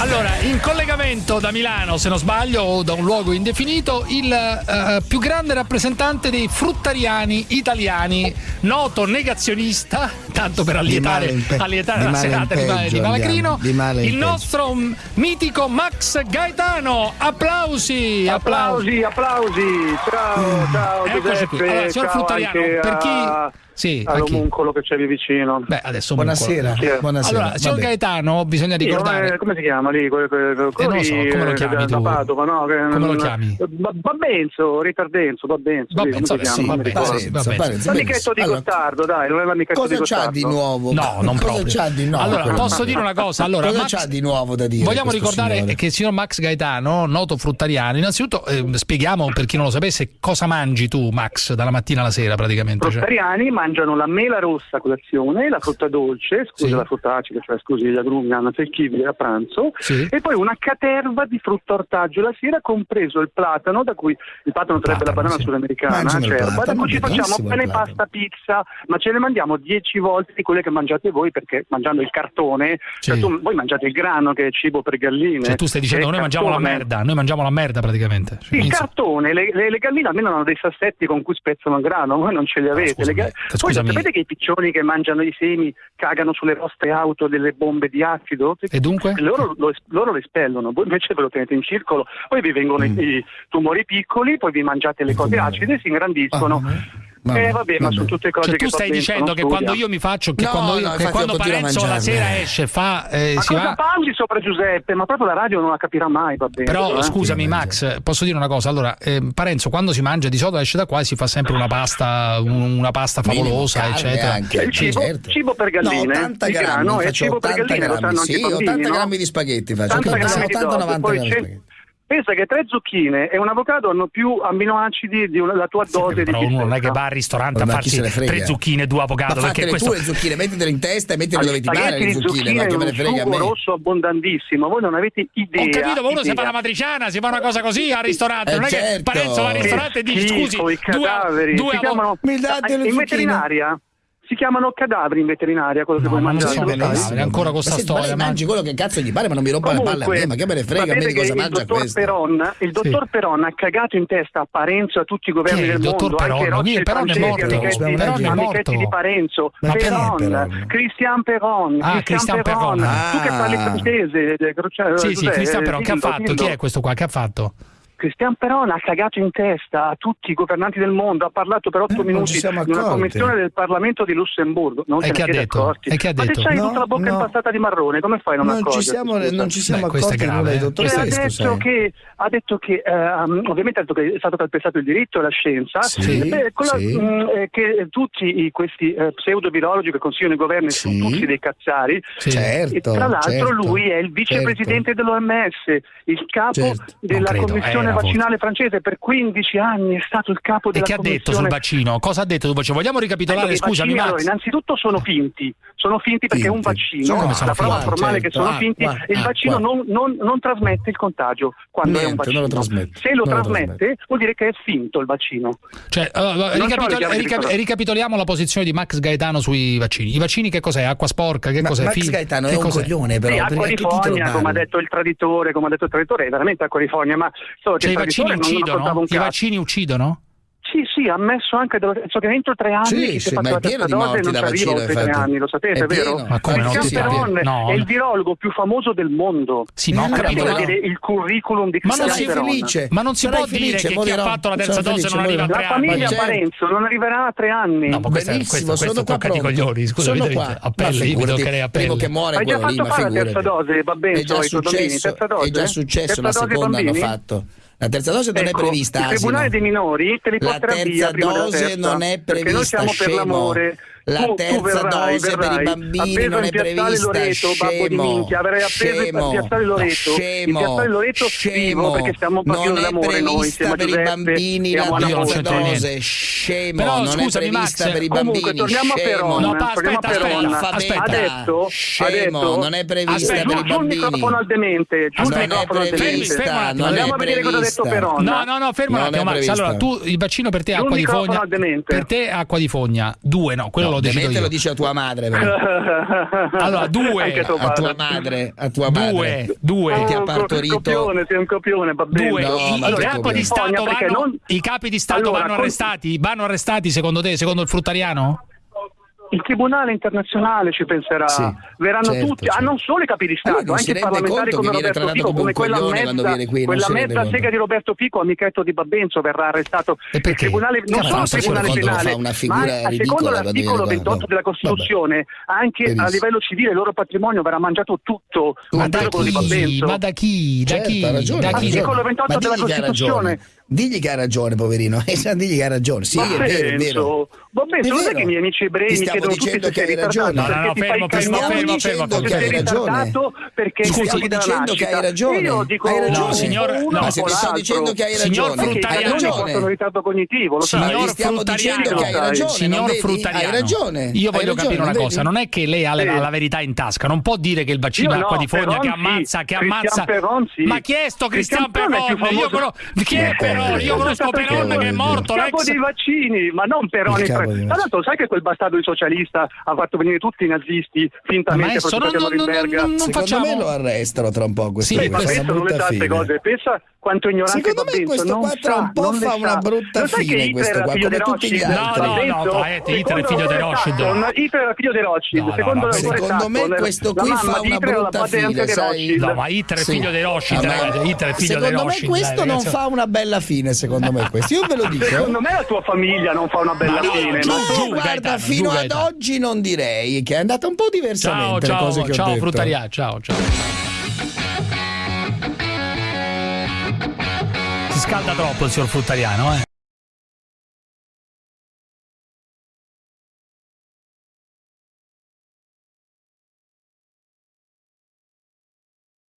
Allora, in collegamento da Milano, se non sbaglio, o da un luogo indefinito, il uh, più grande rappresentante dei fruttariani italiani, noto negazionista, tanto per allietare, Di pe- allietare di la serata di, peggio di Malacrino, andiamo, di il peggio. nostro mm, mitico Max Gaetano. Applausi! Applausi, applausi. Ciao, ciao Eccoci qui. Giuseppe. Allora, signor ciao Fruttariano, anche per chi- Sì, a chi? all'omuncolo che c'è lì vicino. Beh, adesso Buonasera. È? Buonasera. Allora, signor. Gaetano, bisogna ricordare. come, come si chiama lì? Que- que- que- Eh, non lo so, come lo eh, chiami da, Padova, no? Che- Come lo chiami? Ba- Babbenzo, Ritardenzo, Babbenzo. Vabbè, sì. Parenzo, L'amichetto di Gottardo, dai, non è l'amichetto Cosa di c'ha Gottardo. di nuovo? No, non Cosa proprio. c'ha di nuovo? Allora, quello? posso dire una cosa? Allora, Cosa Max- c'ha di nuovo da dire? Vogliamo ricordare signore? che il signor Max Gaetano, noto fruttariano, innanzitutto eh, spieghiamo per chi non lo sapesse cosa mangi tu, Max, dalla mattina alla sera praticamente. Cioè, Fruttariani mangiano la mela rossa a colazione, la frutta dolce, scusa Sì. la frutta acida, cioè scusi gli agrumi, hanno secchibili a pranzo, Sì. e poi una caterva di frutta ortaggio la sera, compreso il platano, da cui il platano sarebbe la banana sì. sudamericana, acerba, da cui ci facciamo pane, pasta, pizza, ma ce ne mandiamo dieci volte di quelle che mangiate voi, perché mangiando il cartone, cioè Sì. tu- voi mangiate il grano che è cibo per galline. Cioè, tu stai dicendo noi mangiamo la cartone. merda, noi mangiamo la merda praticamente. Cioè, Il inizia- cartone, le, le, le galline almeno hanno dei sassetti con cui spezzano il grano, voi non ce li avete. scusami, Le eh, Voi scusami. sapete che i piccioni che mangiano i semi cagano sulle vostre auto delle bombe di acido? E dunque? Loro lo, loro lo espellono, voi invece ve lo tenete in circolo, poi vi vengono i- i tumori piccoli, poi vi mangiate le I cose tumori. acide, si ingrandiscono. Vabbè, eh vabbè, ma vabbè. sono tutte cose Cioè, che tu stai dicendo che studia. quando io mi faccio, che No, quando, io- no, che quando Parenzo la sera esce, fa, eh, Ma si cosa va. parli sopra Giuseppe? Ma proprio la radio non la capirà mai, va bene. Però eh? scusami Max, posso dire una cosa? Allora, eh, Parenzo quando si mangia di solito esce da qua e si fa sempre una pasta, un- una pasta favolosa, Minimo, eccetera. anche, Il cibo- certo. cibo per galline, No, 80 il grammi, grano è faccio cibo per 80 galline, lo grammi, sanno sì, bambini, 80 no? grammi di spaghetti faccio, 80 80, grammi di 80-90 dose, grammi di spaghetti. Pensa che tre zucchine e un avocado hanno più amminoacidi di una, la tua dose di Però uno non è che va al ristorante Ma a farsi tre zucchine e due avocado Ma perché questo tu le zucchine, mettetele in testa e mettile Agli dove ti pare le zucchine, ma che me ne un frega a me. rosso abbondantissimo, voi non avete idea. Ho capito, ma uno si idea. fa la matriciana, si fa una cosa così al ristorante. Eh, non è che certo. Parenzo va al Che ristorante e dice Schifo, scusi, i cadaveri, due, due si chiamano Mi date le in zucchine? veterinaria si chiamano cadaveri in veterinaria quello che No, voi ma non mangiate. sono lo sai? cadaveri, benissimo. ancora con sta Ma senti, storia, ma mangi quello che cazzo gli pare, ma non mi rompa le palle a me, ma che me ne frega a me di cosa mangia il dottor questo. Peron, il dottor Peron ha cagato in testa a Parenzo a tutti i governi del dottor mondo, anche Peron? Rossi Chi è? e Peron è francesi, morto. amichetti, amichetti morto. di Parenzo, Ma chi è Peron, Peron? Christian Peron, Ah, Christian Peron. tu che parli francese, eh, cioè, Sì, sì? Cristian Peron, che ha fatto? Chi è questo qua? Che ha fatto? Cristian Peron ha cagato in testa a tutti i governanti del mondo, ha parlato per otto Eh, minuti ci siamo in una commissione del Parlamento di Lussemburgo. Non E che ha detto? accorti. E che ha Ma detto? se c'hai No, tutta la bocca no. impastata di marrone, come fai a non, Non ci accorgerti? siamo, Scusa. non ci siamo Beh, accorti grave, nulla, eh. dottor Cioè, ha detto che, ha detto che ehm, ovviamente ha detto che è stato calpestato il diritto e la scienza, Sì, eh, la- sì. mh, eh, che tutti i- questi eh, pseudovirologi che consigliano i governi Sì. sono tutti dei cazzari. Sì. Certo, E tra l'altro certo, lui è il vicepresidente dell'OMS, il capo Certo. della Non credo, commissione vaccinale francese per 15 anni, è stato il capo E della che ha detto sul commissione vaccino? Cosa ha detto sul vaccino? Vogliamo ricapitolare? che Scusami, vaccini, allora, innanzitutto sono finti, sono finti perché è un vaccino, Sono come la sono prova finti? formale che Certo. sono Ah, finti, qua, il ah, vaccino non, non- non trasmette il contagio quando è un Niente, vaccino. lo Se lo lo trasmette, trasmette. vuol dire che è finto il vaccino. Cioè, allora, Non ricapitol- so le chiavi di rica- cosa. ricapitoliamo la posizione di Max Gaetano sui vaccini. I vaccini che cos'è? Acqua sporca? Che Ma cos'è? Max Fi- Gaetano che è un cos'è? coglione però, Sì, acqua a di che fogna, come ha detto il traditore, come ha detto il traditore, è veramente acqua di fogna, ma che Cioè, i il vaccini uccidono? I vaccini uccidono? Sì, sì, ha ammesso anche, dello- so che entro tre anni Sì, sì, ma fatto è la pieno terza di dose morti non da ci arriva vaccino, oltre tre anni, lo sapete, È vero? pieno. Ma come no? Christian Ti pare? Peron No. è il virologo più famoso del mondo. Sì, ma ho capito. Dire il curriculum di Ma non Christian sei Peron. felice? Ma non si può dire che chi ha fatto la terza Sono dose felice, non arriva a tre La anni. famiglia Ma certo. Parenzo non arriverà a tre anni. No, ma questo, Benissimo, questo, questo tocca coglioni. Scusa, a Ma pelle, io mi figurati, toccherei a primo pelle. che muore Hai già quello lì, fatto ma la figurati. terza dose, già Terza dose? è già successo, la seconda hanno fatto. La terza dose non è Ecco, prevista, Il tribunale asino. dei minori te li La porterà via terza prima della dose terza, non è perché noi prevista, siamo per l'amore. La Tu- tu terza verrai, dose per i verrai, bambini appeso non in è Piazzale prevista, Loreto, babbo di scemo. minchia, avrai appeso Scemo. in Piazzale Loreto, Scemo. in Piazzale Loreto Scemo. perché stiamo non è noi, prevista per i bambini la terza dose, scemo, Però, non scusami, è prevista Max, per i Comunque, bambini, torniamo a scemo. No, pa- aspetta, aspetta, Scemo, non è prevista Aspetta, per i giù il bambini. microfono al demente, giù Non è prevista, non è Andiamo a vedere cosa ha detto prevista. No, no, no, fermo un attimo, Max. Allora, tu il vaccino per te acqua di fogna. Per te acqua di fogna. Due, no, quello No, lo lo decido Demetrio lo dice a tua madre. però. Allora, due. Tuo A tua madre, a tua madre. Due, due. Che ti ha Oh, partorito. Copione, sei un copione, va bene. Due, No, I- i, capi di Stato vanno, non- i capi di Stato Allora, vanno con- arrestati? Vanno arrestati secondo te, secondo il fruttariano? Il Tribunale internazionale ci penserà, Sì, verranno certo, tutti, certo. ah, non solo i capi di Stato, anche i parlamentari conto come Roberto Fico, come quella mezza, qui, quella mezza conto. sega di Roberto Fico, amichetto di Babbenzo, verrà arrestato. E perché? Il tribunale, non solo il tribunale penale, ma a- ridicola secondo l'articolo viene qua. 28 della Vabbè. Costituzione, anche a Benissimo. livello civile il loro patrimonio verrà mangiato tutto, Ma da chi? Ma da chi? Da Certo, chi? ragione, Da chi? ragione. Articolo 28 Ma della Costituzione. Digli che ha ragione, poverino. Eh, Digli che ha ragione. Sì, è vero, è vero. Babbenzo, È non è che i miei amici ebrei Ti mi stiamo chiedono tutti dicendo se che sei hai ragione. ritardato, No, no, no, perché ti fermo, fermo, fermo, dicendo fermo, che sei hai ragione. perché Ti sei stiamo dicendo che hai ragione. Io dico Hai ragione. uno Signor- no, Ma se ti sto dicendo che hai Signor ragione, Perché i Fruttariano- ritardo cognitivo, lo sai. Signor stiamo dicendo che hai Fruttariano, ragione, signor? Fruttariano, Hai ragione. Io voglio capire una cosa: non è che lei ha la, verità in tasca, non può dire che il vaccino Io è acqua no, di fogna che ammazza, che ammazza. Ma chi è sto Cristian Peron Io conosco- Chi è Peron? Io conosco Peron che è morto. Il capo dei vaccini, ma non Peroni. Tra l'altro, sai che quel bastardo di socialista ha fatto venire tutti i nazisti fintamente Maestro, non, non, non, non, facciamo. me lo arrestano tra un po' questo Sì, Ma pensa non le fine. cose, pensa quanto ignorante Secondo me questo non qua tra un po' fa una brutta Lo sai che fine, Hitler questo era qua, figlio come di tutti gli altri. No, no, no, Paetti, Hitler è figlio di Rothschild. Hitler era figlio di Rothschild, secondo me questo qui fa una brutta fine, sai? No, ma Hitler è figlio di Rothschild, ma- ragazzi, Hitler è figlio di Secondo me Rothschild, questo non fa una bella fine, secondo me questo. Io ve lo dico. Secondo me la tua famiglia non fa una bella Ma no, fine. giù, ma- Ma giù, guarda, Gaetano, fino giù, ad Gaetano. oggi non direi che è andata un po' Ciao, diversamente le ciao, cose che ho ciao, detto. Fruttaria, ciao, ciao. Si scalda troppo il signor Fruttariano, eh.